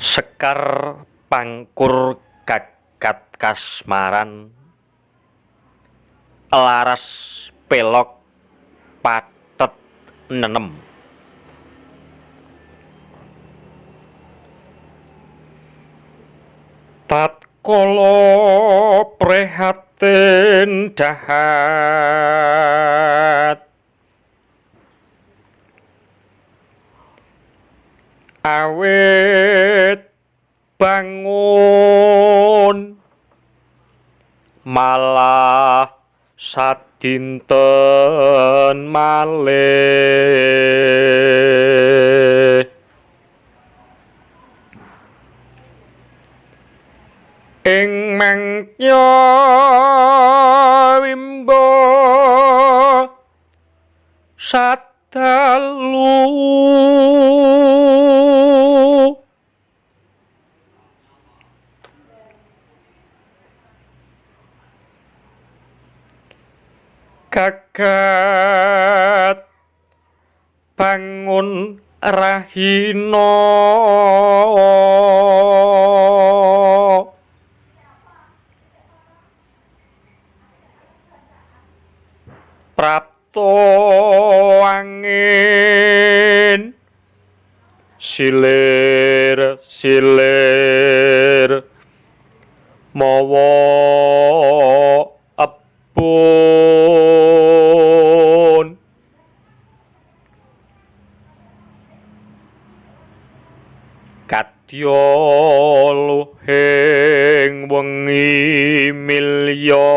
Sekar pangkur gagat kasmaran. Elaras pelog pathet nenem. Tatkala prihatin dahat. Awit bangun malah sadinten malih. Ing mangya wimbo sadalu gagat bangun rahina. Prapto angin. Silir silir. Mawa kadya luhing wengi milya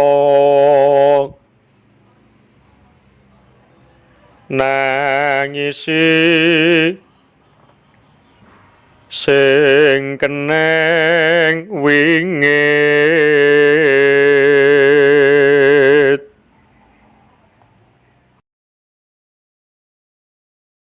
nangisi sing keneng wingit